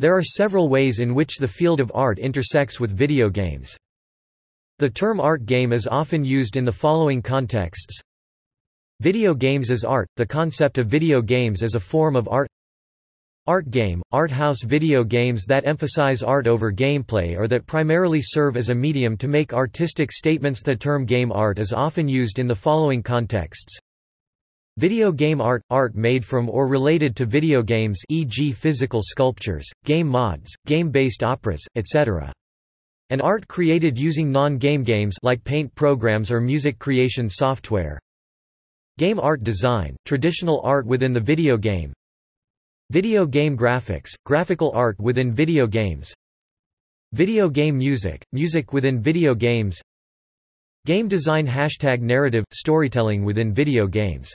There are several ways in which the field of art intersects with video games. The term art game is often used in the following contexts. Video games as art – the concept of video games as a form of art Art game – art house video games that emphasize art over gameplay or that primarily serve as a medium to make artistic statements The term game art is often used in the following contexts. Video game art – art made from or related to video games e.g. physical sculptures, game mods, game-based operas, etc. An art created using non-game games like paint programs or music creation software. Game art design – traditional art within the video game, Video game graphics, graphical art within video games Video game music, music within video games Game design Hashtag narrative, storytelling within video games